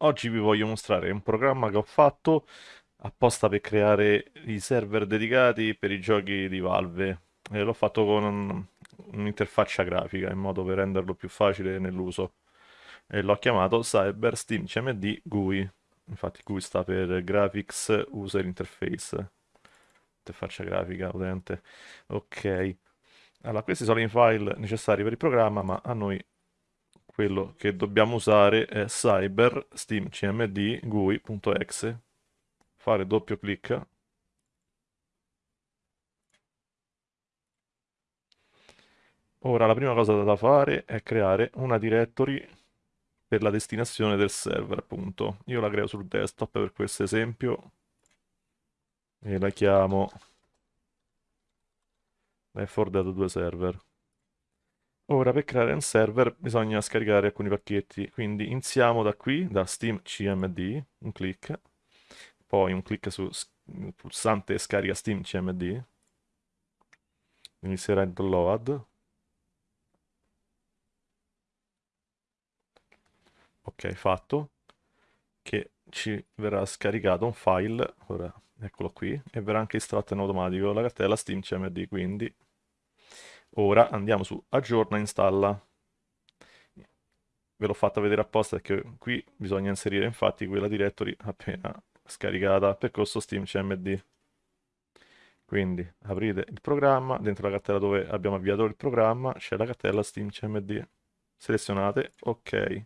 Oggi vi voglio mostrare un programma che ho fatto apposta per creare i server dedicati per i giochi di Valve. E l'ho fatto con un- un'interfaccia grafica in modo per renderlo più facile nell'uso. E l'ho chiamato Cyber Steam CMD GUI. Infatti GUI sta per Graphics User Interface. Interfaccia grafica utente. Ok. Allora, questi sono i file necessari per il programma, ma a noi quello che dobbiamo usare è cyber steam cmd gui.exe fare doppio clic. Ora la prima cosa da fare è creare una directory per la destinazione del server appunto. Io la creo sul desktop per questo esempio e la chiamo Left 2 server Ora per creare un server bisogna scaricare alcuni pacchetti, quindi iniziamo da qui, da Steam CMD, un clic, poi un clic sul pulsante scarica Steam CMD, inizierà il download, ok fatto, che ci verrà scaricato un file, ora eccolo qui, e verrà anche estratto in automatico la cartella Steam CMD, quindi Ora andiamo su aggiorna installa. Ve l'ho fatta vedere apposta perché qui bisogna inserire infatti quella directory appena scaricata percorso steam cmd. Quindi aprite il programma, dentro la cartella dove abbiamo avviato il programma c'è la cartella steam cmd. Selezionate ok.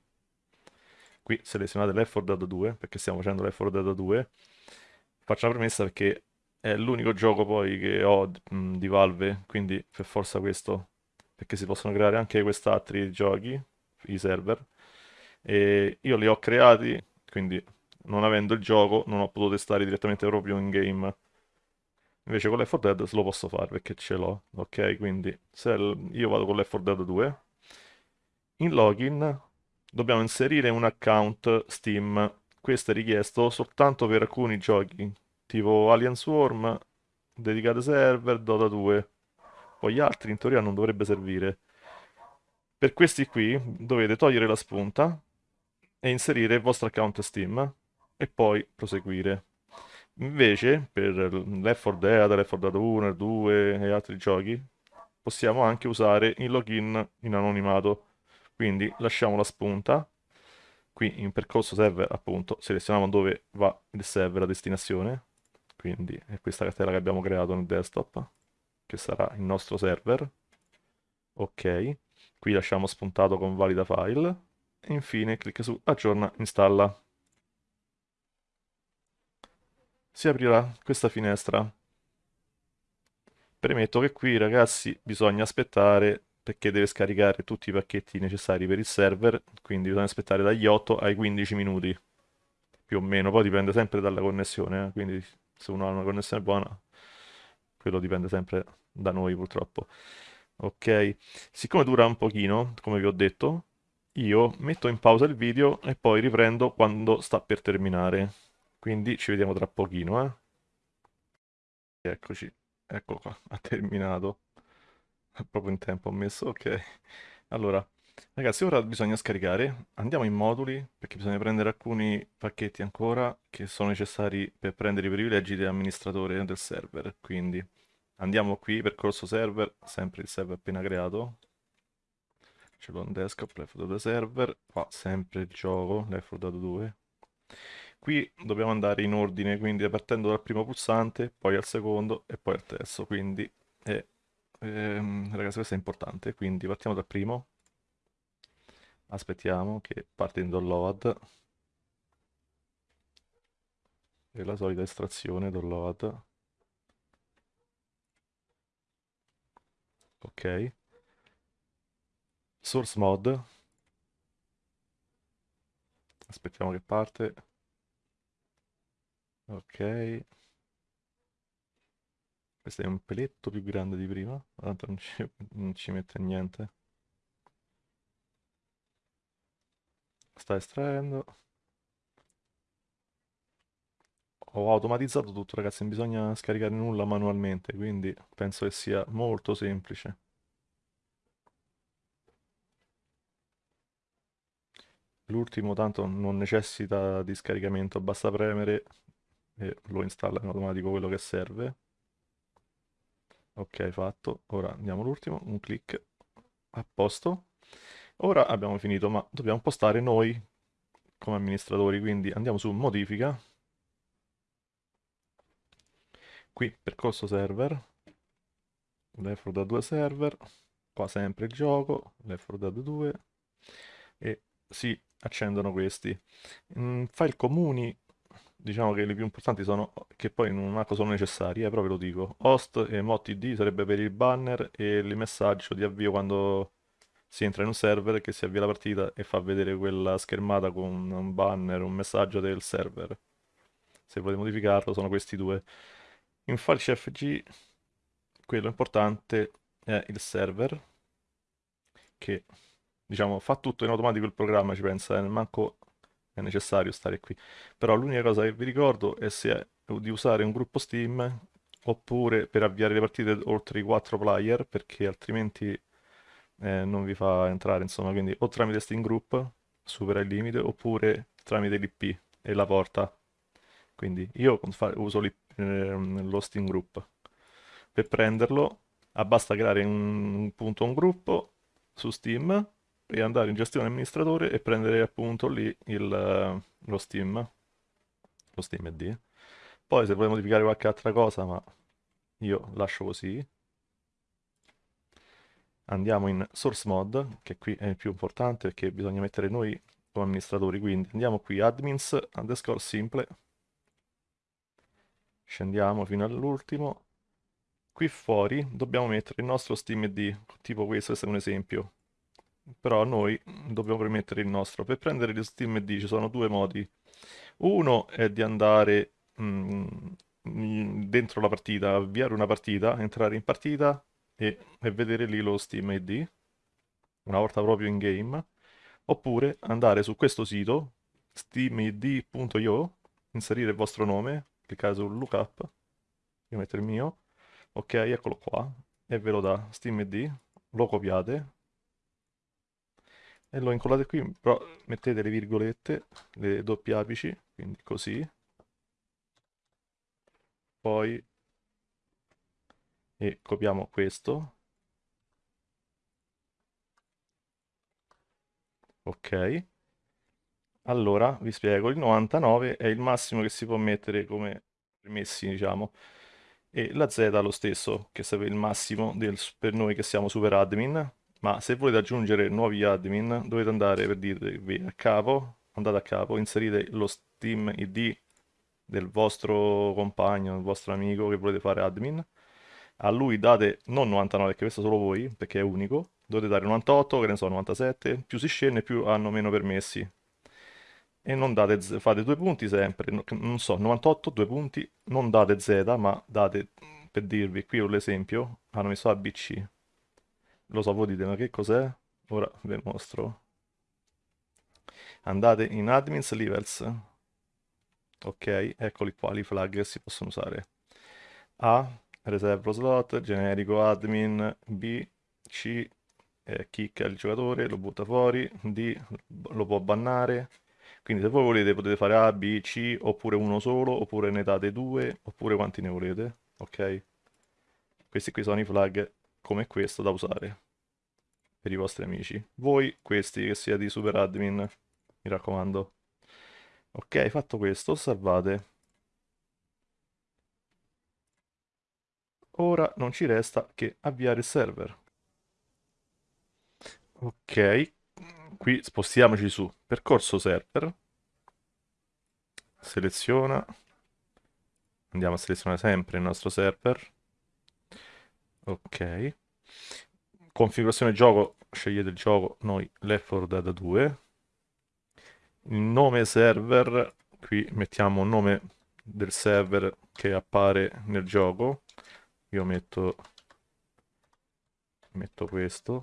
Qui selezionate 4 Dead 2 perché stiamo facendo 4 Dead 2. Faccio una premessa perché è l'unico gioco poi che ho di Valve, quindi per forza questo, perché si possono creare anche quest'altri giochi, i server, e io li ho creati, quindi non avendo il gioco non ho potuto testare direttamente proprio in game. Invece con Left 4 Dead lo posso fare perché ce l'ho, ok? Quindi se io vado con Left 4 Dead 2, in login dobbiamo inserire un account Steam. Questo è richiesto soltanto per alcuni giochi tipo Alien Swarm, dedicate server, Dota 2. Poi gli altri in teoria non dovrebbe servire. Per questi qui dovete togliere la spunta e inserire il vostro account Steam e poi proseguire. Invece, per Left 4 Dead, Left 4 Dead 1, 2 e altri giochi, possiamo anche usare il login in anonimato. Quindi lasciamo la spunta, qui in percorso server appunto selezioniamo dove va il server, la destinazione, quindi è questa cartella che abbiamo creato nel desktop che sarà il nostro server. Ok qui lasciamo spuntato con valida file e infine clicca su aggiorna installa. Si aprirà questa finestra. Premetto che qui ragazzi bisogna aspettare perché deve scaricare tutti i pacchetti necessari per il server quindi bisogna aspettare dagli 8 ai 15 minuti. Più o meno poi dipende sempre dalla connessione eh? quindi se uno ha una connessione buona, quello dipende sempre da noi purtroppo. Ok, siccome dura un pochino, come vi ho detto, io metto in pausa il video e poi riprendo quando sta per terminare. Quindi ci vediamo tra pochino, eh. Eccoci, ecco qua, ha terminato. Proprio in tempo ho messo, ok. Allora, Ragazzi, ora bisogna scaricare. Andiamo in moduli perché bisogna prendere alcuni pacchetti ancora che sono necessari per prendere i privilegi di amministratore del server. Quindi andiamo qui, percorso server, sempre il server appena creato. Ce l'ho in desktop, Left 4 server, qua sempre il gioco, Left 4 2. Qui dobbiamo andare in ordine, quindi partendo dal primo pulsante, poi al secondo e poi al terzo. Quindi, è, ehm, ragazzi, questo è importante. Quindi partiamo dal primo, aspettiamo che parte in download e la solita estrazione download ok. Source mod aspettiamo che parte. Ok. Questo è un peletto più grande di prima tanto non ci, non ci mette niente sta estraendo ho automatizzato tutto ragazzi non bisogna scaricare nulla manualmente quindi penso che sia molto semplice l'ultimo tanto non necessita di scaricamento, basta premere e lo installa in automatico quello che serve. Ok, fatto. Ora andiamo all'ultimo, un clic a posto. Ora abbiamo finito, ma dobbiamo postare noi come amministratori, quindi andiamo su modifica. Qui percorso server, 4 Dead 2 server, qua sempre il gioco, 4 Dead 2 e si accendono questi. In file comuni diciamo che le più importanti sono, che poi non manco sono necessarie, eh, però ve lo dico. Host e mod.id sarebbe per il banner e il messaggio di avvio quando si entra in un server che si avvia la partita e fa vedere quella schermata con un banner, un messaggio del server. Se volete modificarlo sono questi due. In file CFG quello importante è il server che diciamo fa tutto in automatico il programma, ci pensa, eh, manco è necessario stare qui. Però l'unica cosa che vi ricordo è se è di usare un gruppo Steam oppure per avviare le partite oltre i 4 player perché altrimenti eh, non vi fa entrare insomma quindi o tramite Steam Group supera il limite oppure tramite l'IP e la porta. Quindi io uso eh, lo Steam Group. Per prenderlo basta creare un, un punto un gruppo su Steam e andare in gestione amministratore e prendere appunto lì il, lo Steam, lo Steam ID. Poi se vuoi modificare qualche altra cosa, ma io lascio così, andiamo in source mod, che qui è il più importante perché bisogna mettere noi come amministratori, quindi andiamo qui admins underscore simple, scendiamo fino all'ultimo, qui fuori dobbiamo mettere il nostro Steam ID, tipo questo, è un esempio, però noi dobbiamo premettere il nostro. Per prendere lo Steam ID ci sono due modi. Uno è di andare mm, dentro la partita, avviare una partita, entrare in partita e, e vedere lì lo Steam ID, una volta proprio in game. Oppure andare su questo sito, steamid.io, inserire il vostro nome, cliccare su lookup, io metto il mio, ok, eccolo qua, e ve lo dà Steam ID, lo copiate, e lo incollate qui, però mettete le virgolette, le doppie apici, quindi così. Poi e copiamo questo. Ok. Allora, vi spiego, il 99 è il massimo che si può mettere come permessi, diciamo. E la Z lo stesso, che sarebbe il massimo del, per noi che siamo super admin, ma se volete aggiungere nuovi admin dovete andare per dirvi a capo, andate a capo, inserite lo Steam ID del vostro compagno, del vostro amico che volete fare admin, a lui date non 99 perché questo solo voi, perché è unico, dovete dare 98, che ne so, 97, più si scende più hanno meno permessi. E non date, fate due punti sempre, non so, 98, due punti, non date Z, ma date, per dirvi, qui ho l'esempio, hanno messo ABC, lo so, voi dite, ma che cos'è? Ora vi mostro. Andate in admins levels. Ok, eccoli qua, i flag si possono usare. A, reserve slot, generico admin, B, C, eh, kicka il giocatore, lo butta fuori, D, lo può bannare. Quindi se voi volete potete fare A, B, C, oppure uno solo, oppure ne date due, oppure quanti ne volete, ok? Questi qui sono i flag come questo da usare per i vostri amici. Voi questi che sia di super admin, mi raccomando. Ok, fatto questo, salvate. Ora non ci resta che avviare il server. Ok, qui spostiamoci su percorso server. Seleziona. Andiamo a selezionare sempre il nostro server. Ok. Configurazione gioco, scegliete il gioco, noi Left 4 Dead 2. Il nome server, qui mettiamo il nome del server che appare nel gioco. Io metto, metto questo.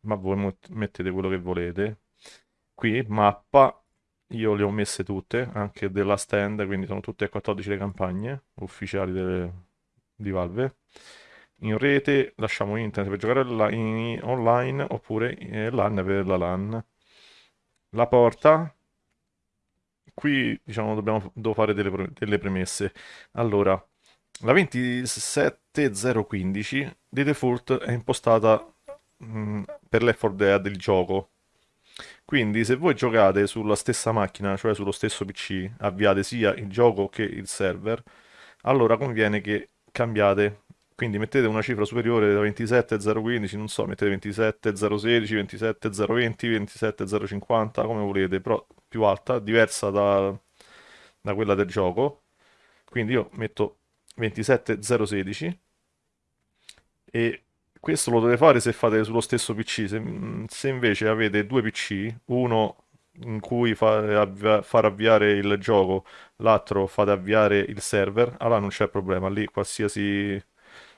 Ma voi mettete quello che volete. Qui mappa, io le ho messe tutte, anche della stand, quindi sono tutte e 14 le campagne ufficiali delle, di Valve in rete lasciamo internet per giocare in online oppure LAN per la LAN la porta qui diciamo dobbiamo, devo fare delle, delle premesse. Allora, la 27015 di default è impostata mh, mm, per Left 4 Dead il gioco. Quindi se voi giocate sulla stessa macchina, cioè sullo stesso PC, avviate sia il gioco che il server, allora conviene che cambiate. Quindi mettete una cifra superiore da 27,015, non so, mettete 27,016, 27,020, 27,050, come volete, però più alta, diversa da, da quella del gioco. Quindi io metto 27016 e questo lo dovete fare se fate sullo stesso PC. Se, se invece avete due PC, uno in cui fa, avvia, far avviare il gioco, l'altro fate avviare il server, allora non c'è problema, lì qualsiasi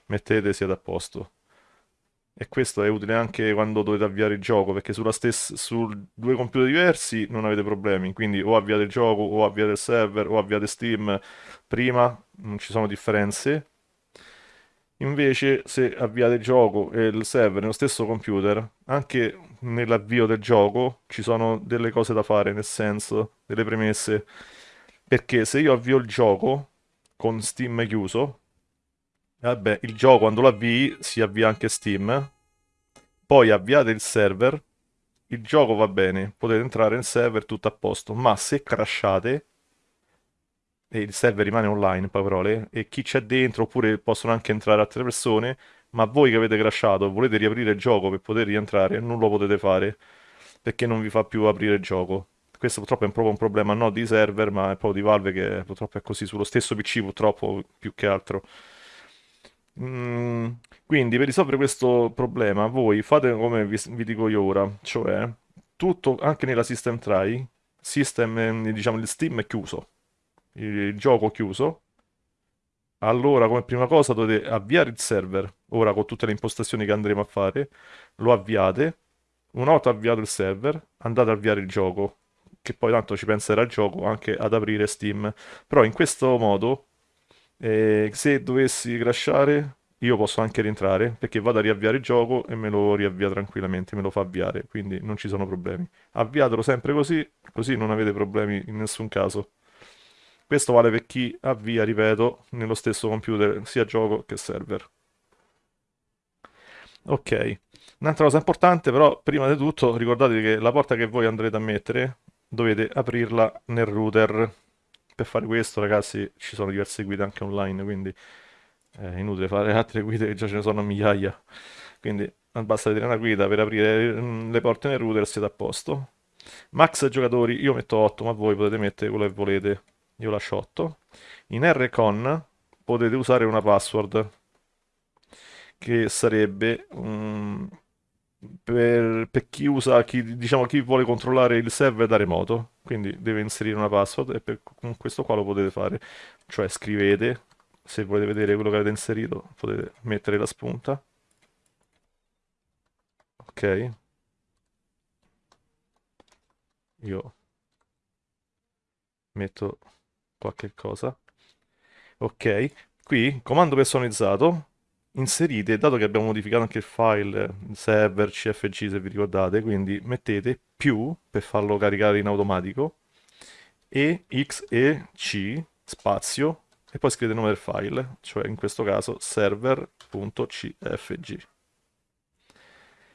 mettete siete a posto. E questo è utile anche quando dovete avviare il gioco, perché sulla stessa, su due computer diversi non avete problemi, quindi o avviate il gioco, o avviate il server, o avviate Steam prima, non ci sono differenze. Invece se avviate il gioco e il server nello stesso computer, anche nell'avvio del gioco ci sono delle cose da fare, nel senso, delle premesse. Perché se io avvio il gioco con Steam chiuso, Vabbè, il gioco quando lo avvii si avvia anche Steam. Poi avviate il server, il gioco va bene, potete entrare nel server tutto a posto, ma se crashate e il server rimane online, in parole, e chi c'è dentro, oppure possono anche entrare altre persone, ma voi che avete crashato volete riaprire il gioco per poter rientrare, non lo potete fare, perché non vi fa più aprire il gioco. Questo purtroppo è proprio un problema non di server, ma è proprio di Valve che purtroppo è così, sullo stesso PC purtroppo più che altro. Mm, quindi per risolvere questo problema voi fate come vi, vi dico io ora, cioè tutto anche nella system try, system, diciamo il Steam è chiuso, il, gioco chiuso, allora come prima cosa dovete avviare il server, ora con tutte le impostazioni che andremo a fare, lo avviate, una volta avviato il server andate ad avviare il gioco, che poi tanto ci penserà il gioco anche ad aprire Steam, però in questo modo e se dovessi crashare, io posso anche rientrare perché vado a riavviare il gioco e me lo riavvia tranquillamente, me lo fa avviare, quindi non ci sono problemi. Avviatelo sempre così, così non avete problemi in nessun caso. Questo vale per chi avvia, ripeto, nello stesso computer sia gioco che server. Ok, un'altra cosa importante però, prima di tutto, ricordate che la porta che voi andrete a mettere dovete aprirla nel router per fare questo, ragazzi, ci sono diverse guide anche online, quindi è inutile fare altre guide che già ce ne sono migliaia. Quindi basta vedere una guida per aprire mm, le porte nel router siete a posto. Max giocatori, io metto 8, ma voi potete mettere quello che volete. Io lascio 8. In Rcon potete usare una password che sarebbe um, per, per, chi usa, chi, diciamo, chi vuole controllare il server da remoto, quindi deve inserire una password e per, con questo qua lo potete fare, cioè scrivete, se volete vedere quello che avete inserito potete mettere la spunta, ok, io metto qualche cosa, ok, qui comando personalizzato inserite, dato che abbiamo modificato anche il file server cfg se vi ricordate, quindi mettete più per farlo caricare in automatico e x e c spazio e poi scrivete il nome del file, cioè in questo caso server.cfg.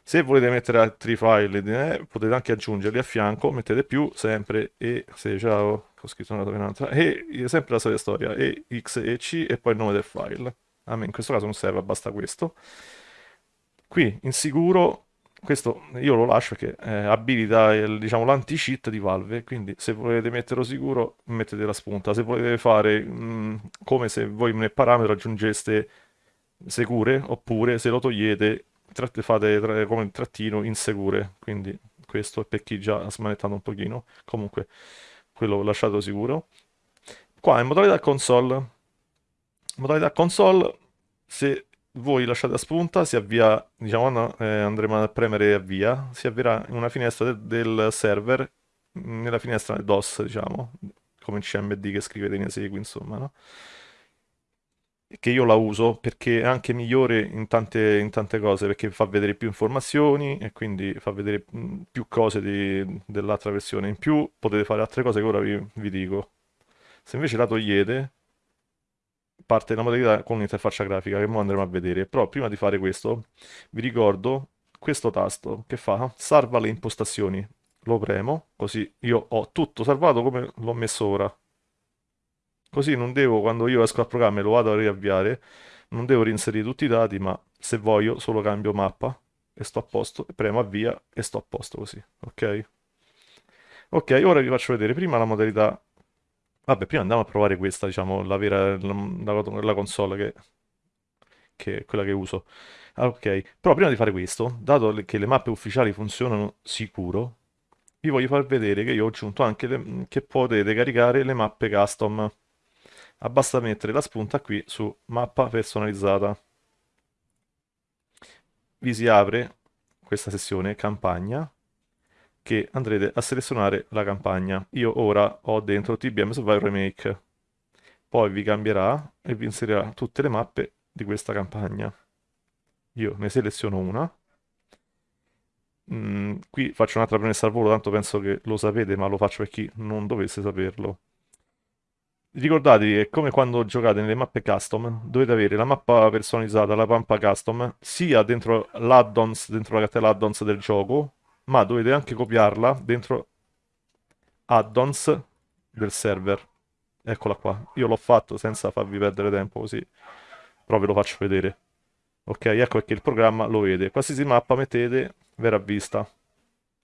Se volete mettere altri file eh, potete anche aggiungerli a fianco, mettete più sempre e se ciao, ho scritto una un'altra, e sempre la solita storia, e x e c e poi il nome del file a me in questo caso non serve, basta questo. Qui in sicuro, questo io lo lascio perché eh, abilita il, diciamo, l'anti-cheat di Valve, quindi se volete metterlo sicuro mettete la spunta, se volete fare mh, mm, come se voi nel parametro aggiungeste sicure, oppure se lo togliete fate tra, come il trattino insicure, quindi questo è per chi già ha smanettato un pochino, comunque quello lasciato sicuro. Qua in modalità console modalità console, se voi lasciate a spunta, si avvia, diciamo, no, eh, andremo a premere avvia, si avvierà in una finestra de del server, nella finestra del DOS, diciamo, come il CMD che scrivete in esegui, insomma, no? che io la uso perché è anche migliore in tante, in tante cose, perché fa vedere più informazioni e quindi fa vedere mh, più cose dell'altra versione. In più potete fare altre cose che ora vi, vi dico. Se invece la togliete, parte la modalità con l'interfaccia grafica che ora andremo a vedere. Però prima di fare questo, vi ricordo questo tasto che fa salva le impostazioni. Lo premo, così io ho tutto salvato come l'ho messo ora. Così non devo, quando io esco al programma e lo vado a riavviare, non devo reinserire tutti i dati, ma se voglio solo cambio mappa e sto a posto, premo avvia e sto a posto così, ok? Ok, ora vi faccio vedere prima la modalità... Vabbè, prima andiamo a provare questa, diciamo, la vera, la, la- console che, che è quella che uso. Ah, ok, però prima di fare questo, dato che le mappe ufficiali funzionano sicuro, vi voglio far vedere che io ho aggiunto anche le- che potete caricare le mappe custom. Basta mettere la spunta qui su mappa personalizzata. Vi si apre questa sessione campagna che andrete a selezionare la campagna. Io ora ho dentro TBM Survival Remake. Poi vi cambierà e vi inserirà tutte le mappe di questa campagna. Io ne seleziono una. Mm, qui faccio un'altra premessa al volo, tanto penso che lo sapete, ma lo faccio per chi non dovesse saperlo. Ricordatevi che come quando giocate nelle mappe custom, dovete avere la mappa personalizzata, la mappa custom, sia dentro l'addons, dentro la cartella addons del gioco, ma dovete anche copiarla dentro addons del server. Eccola qua. Io l'ho fatto senza farvi perdere tempo così, però ve lo faccio vedere. Ok, ecco perché il programma lo vede. Qualsiasi mappa mettete verrà vista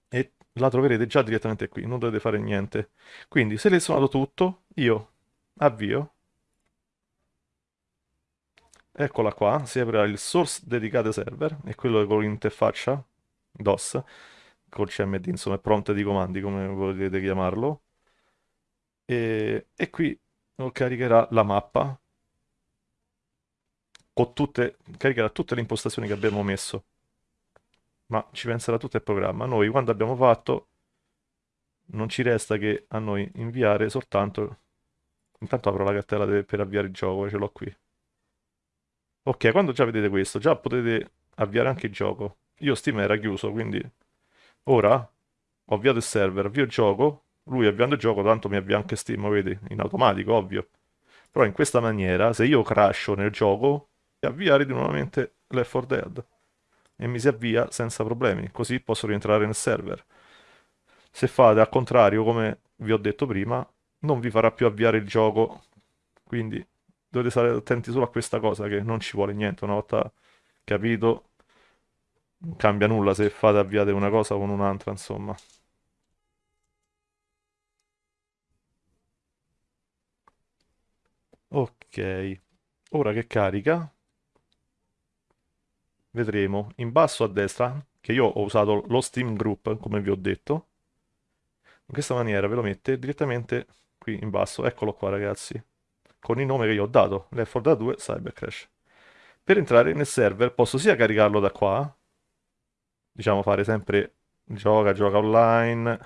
e la troverete già direttamente qui, non dovete fare niente. Quindi selezionato tutto, io avvio Eccola qua, si aprirà il source dedicato server, è quello con l'interfaccia DOS, col CMD, insomma, è prompt di comandi, come volete chiamarlo. E, e qui caricherà la mappa, con tutte, caricherà tutte le impostazioni che abbiamo messo, ma ci penserà tutto il programma. Noi, quando abbiamo fatto, non ci resta che a noi inviare soltanto... Intanto apro la cartella de- per avviare il gioco, ce l'ho qui. Ok, quando già vedete questo, già potete avviare anche il gioco. Io Steam era chiuso, quindi ora ho avviato il server, avvio il gioco, lui avviando il gioco tanto mi avvia anche Steam, vedi, in automatico, ovvio. Però in questa maniera, se io crasho nel gioco, avviare di nuovamente Left 4 Dead. E mi si avvia senza problemi, così posso rientrare nel server. Se fate al contrario, come vi ho detto prima, non vi farà più avviare il gioco, quindi dovete stare attenti solo a questa cosa che non ci vuole niente, una volta capito non cambia nulla se fate avviate una cosa con un'altra, insomma. Ok, ora che carica, vedremo. In basso a destra, che io ho usato lo Steam Group, come vi ho detto, in questa maniera ve lo mette direttamente qui in basso, eccolo qua ragazzi, con il nome che io ho dato, Left 4 Dead 2 Cybercrash. Per entrare nel server posso sia caricarlo da qua, diciamo fare sempre gioca, gioca online,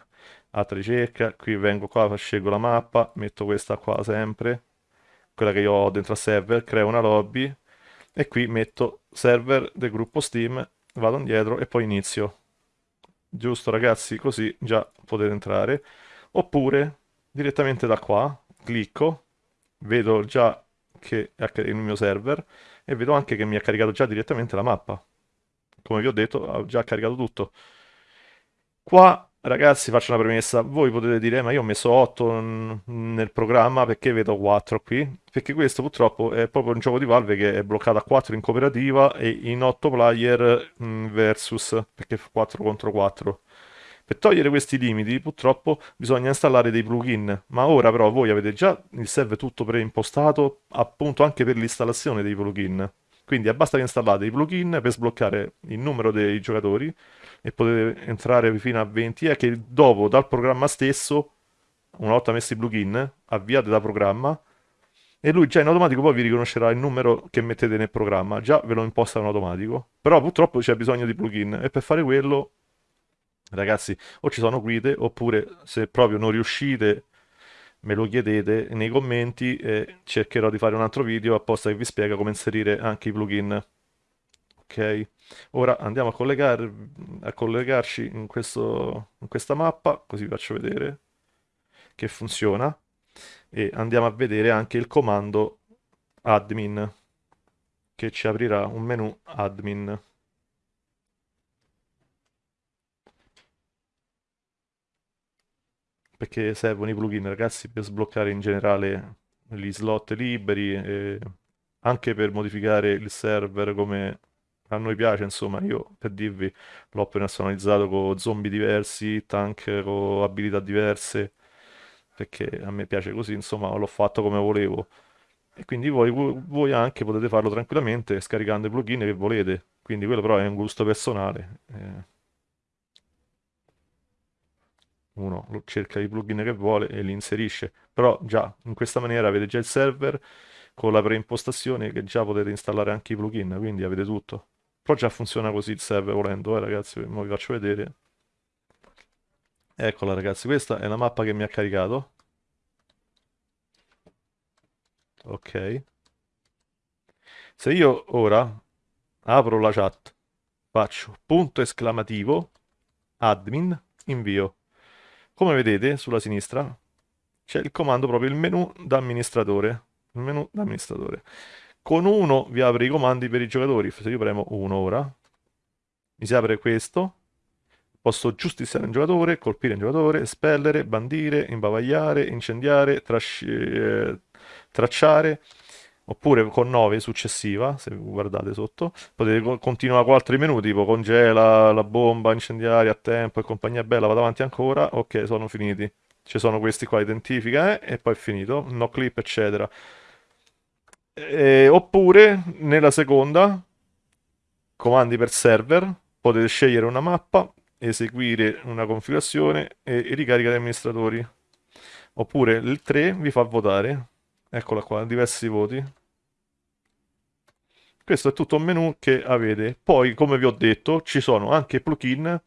altra ricerca, qui vengo qua, scelgo la mappa, metto questa qua sempre, quella che io ho dentro a server, creo una lobby e qui metto server del gruppo Steam, vado indietro e poi inizio. Giusto ragazzi, così già potete entrare. Oppure direttamente da qua, clicco, vedo già che è il mio server e vedo anche che mi ha caricato già direttamente la mappa. Come vi ho detto, ha già caricato tutto. Qua, ragazzi, faccio una premessa. Voi potete dire, "Eh, ma io ho messo 8 nel programma, perché vedo 4 qui? Perché questo purtroppo è proprio un gioco di Valve che è bloccato a 4 in cooperativa e in 8 player versus, perché fa 4 contro 4. Per togliere questi limiti, purtroppo, bisogna installare dei plugin, ma ora però voi avete già il server tutto preimpostato, appunto anche per l'installazione dei plugin. Quindi basta che installate i plugin per sbloccare il numero dei giocatori e potete entrare fino a 20 e che dopo dal programma stesso, una volta messi i plugin, avviate da programma e lui già in automatico poi vi riconoscerà il numero che mettete nel programma, già ve lo imposta in automatico. Però purtroppo c'è bisogno di plugin e per fare quello ragazzi, o ci sono guide, oppure se proprio non riuscite me lo chiedete nei commenti e cercherò di fare un altro video apposta che vi spiega come inserire anche i plugin. Ok, ora andiamo a, collegar, a collegarci in, questo, in questa mappa, così vi faccio vedere che funziona e andiamo a vedere anche il comando admin che ci aprirà un menu admin. Perché servono i plugin ragazzi per sbloccare in generale gli slot liberi anche per modificare il server come a noi piace insomma io per dirvi l'ho personalizzato con zombie diversi tank con abilità diverse perché a me piace così insomma l'ho fatto come volevo. E quindi voi, voi anche potete farlo tranquillamente scaricando i plugin che volete. Quindi quello però è un gusto personale eh uno cerca i plugin che vuole e li inserisce. Però già in questa maniera avete già il server con la preimpostazione che già potete installare anche i plugin quindi avete tutto. Però già funziona così il server volendo eh ragazzi vi faccio vedere. Eccola ragazzi questa è la mappa che mi ha caricato. Ok. Se io ora apro la chat faccio punto esclamativo admin invio come vedete sulla sinistra c'è il comando proprio il menu da amministratore. Il menu da amministratore. Con 1 vi apre i comandi per i giocatori. Se io premo 1 ora, mi si apre questo. Posso giustiziare un giocatore, colpire un giocatore, spellere, bandire, imbavagliare, incendiare, eh, tracciare oppure con 9 successiva, se guardate sotto, potete continuare con altri menu tipo congela, la bomba, incendiaria a tempo e compagnia bella, vado avanti ancora, ok, sono finiti. Ci sono questi qua, identifica eh, e poi è finito, no clip eccetera. E, oppure nella seconda, comandi per server, potete scegliere una mappa, eseguire una configurazione e, e ricarica di amministratori. Oppure il 3 vi fa votare, eccola qua, diversi voti. Questo è tutto un menu che avete. Poi, come vi ho detto, ci sono anche plugin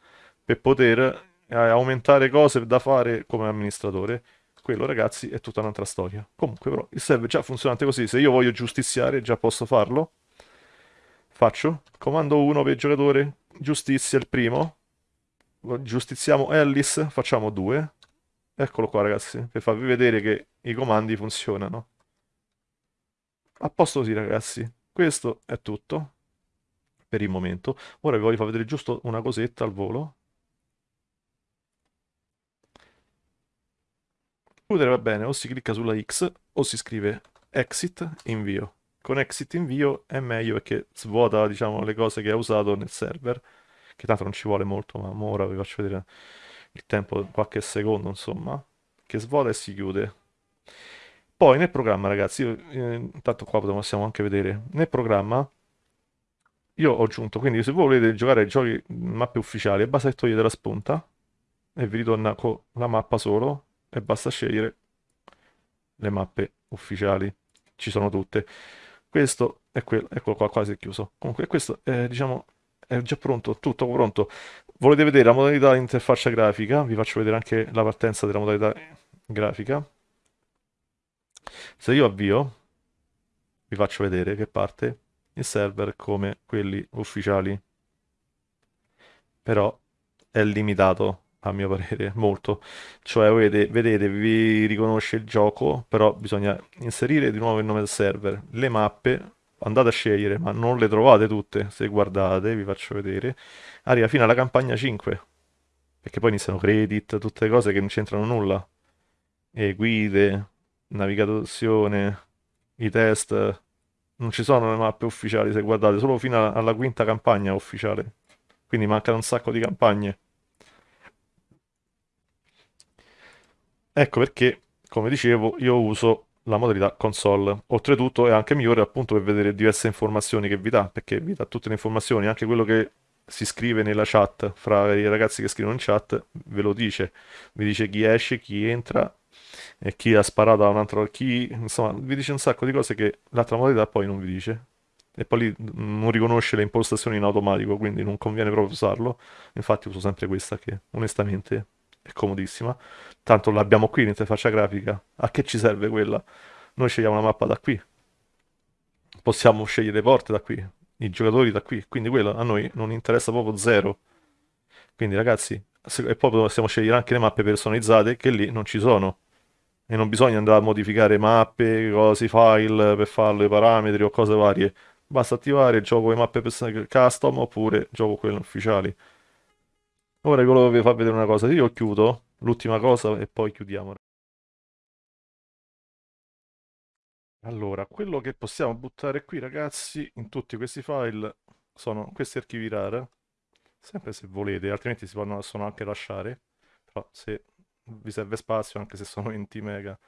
per poter eh, aumentare cose da fare come amministratore. Quello, ragazzi, è tutta un'altra storia. Comunque, però, il server già funzionante così. Se io voglio giustiziare, già posso farlo. Faccio comando 1 per giocatore, giustizia il primo. Giustiziamo Ellis, facciamo 2. Eccolo qua, ragazzi, per farvi vedere che i comandi funzionano. A posto così, ragazzi. Questo è tutto per il momento. Ora vi voglio far vedere giusto una cosetta al volo. Chiudere va bene, o si clicca sulla X o si scrive exit invio. Con exit invio è meglio perché svuota diciamo, le cose che ha usato nel server, che tanto non ci vuole molto, ma ora vi faccio vedere il tempo, qualche secondo insomma, che svuota e si chiude. Poi nel programma, ragazzi, io, eh, intanto qua possiamo anche vedere, nel programma io ho aggiunto, quindi se voi volete giocare ai giochi mappe ufficiali, basta che togliete la spunta e vi ritorna con la mappa solo e basta scegliere le mappe ufficiali, ci sono tutte. Questo è quello, eccolo qua, quasi chiuso. Comunque questo è, diciamo, è già pronto, tutto pronto. Volete vedere la modalità interfaccia grafica? Vi faccio vedere anche la partenza della modalità grafica. Se io avvio, vi faccio vedere che parte il server come quelli ufficiali. Però è limitato, a mio parere, molto. Cioè, vedete, vedete, vi riconosce il gioco, però bisogna inserire di nuovo il nome del server. Le mappe, andate a scegliere, ma non le trovate tutte. Se guardate, vi faccio vedere, arriva fino alla campagna 5. Perché poi iniziano credit, tutte cose che non c'entrano nulla. E guide, navigazione, i test, non ci sono le mappe ufficiali se guardate, solo fino alla quinta campagna ufficiale. Quindi mancano un sacco di campagne. Ecco perché, come dicevo, io uso la modalità console. Oltretutto è anche migliore appunto per vedere diverse informazioni che vi dà, perché vi dà tutte le informazioni, anche quello che si scrive nella chat, fra i ragazzi che scrivono in chat, ve lo dice. Vi dice chi esce, chi entra, e chi ha sparato a un altro, chi, insomma, vi dice un sacco di cose che l'altra modalità poi non vi dice. E poi lì non riconosce le impostazioni in automatico, quindi non conviene proprio usarlo. Infatti uso sempre questa che onestamente è comodissima. Tanto l'abbiamo qui l'interfaccia grafica. A che ci serve quella? Noi scegliamo la mappa da qui. Possiamo scegliere le porte da qui, i giocatori da qui. Quindi quello a noi non interessa proprio zero. Quindi ragazzi, e poi possiamo scegliere anche le mappe personalizzate che lì non ci sono. E non bisogna andare a modificare mappe, cose, file per farlo, i parametri o cose varie. Basta attivare gioco le mappe custom oppure gioco quelle ufficiali. Ora volevo vi far vedere una cosa. Io chiudo l'ultima cosa e poi chiudiamo. Allora, quello che possiamo buttare qui, ragazzi, in tutti questi file sono questi archivi RAR, sempre se volete, altrimenti si possono anche lasciare, però se vi serve spazio, anche se sono 20 mega,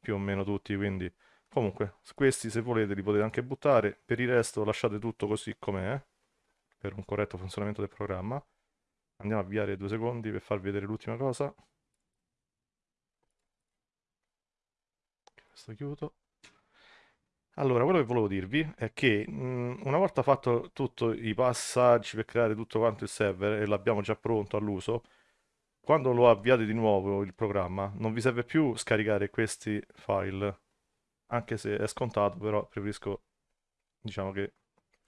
più o meno tutti, quindi comunque, questi se volete li potete anche buttare, per il resto lasciate tutto così com'è, per un corretto funzionamento del programma. Andiamo a avviare due secondi per farvi vedere l'ultima cosa. Questo chiudo. Allora, quello che volevo dirvi è che mh, una volta fatto tutti i passaggi per creare tutto quanto il server e l'abbiamo già pronto all'uso, quando lo avviate di nuovo il programma, non vi serve più scaricare questi file, anche se è scontato, però preferisco, diciamo che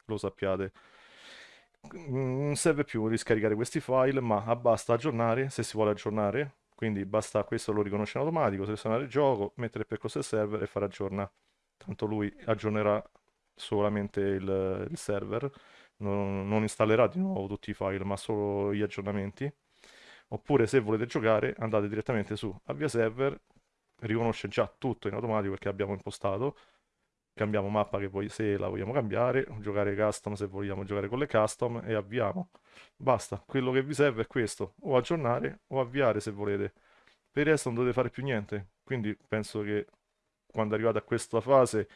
lo sappiate. Non serve più riscaricare questi file, ma basta aggiornare se si vuole aggiornare, quindi basta questo lo riconosce in automatico, selezionare il gioco, mettere il percorso del server e fare aggiorna tanto lui aggiornerà solamente il, il server, non, non, installerà di nuovo tutti i file, ma solo gli aggiornamenti. Oppure se volete giocare andate direttamente su avvia server, riconosce già tutto in automatico perché abbiamo impostato, cambiamo mappa che poi se la vogliamo cambiare, giocare custom se vogliamo giocare con le custom e avviamo. Basta, quello che vi serve è questo, o aggiornare o avviare se volete. Per il resto non dovete fare più niente, quindi penso che quando arrivate a questa fase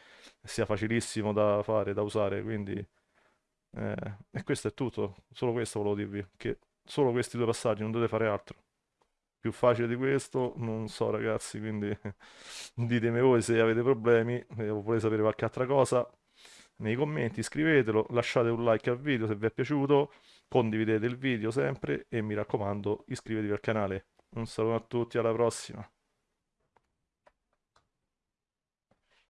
sia facilissimo da fare, da usare, quindi eh, e questo è tutto, solo questo volevo dirvi, che solo questi due passaggi, non dovete fare altro. Più facile di questo, non so ragazzi, quindi ditemi voi se avete problemi eh, o volete sapere qualche altra cosa nei commenti, scrivetelo, lasciate un like al video se vi è piaciuto, condividete il video sempre e mi raccomando iscrivetevi al canale. Un saluto a tutti, alla prossima!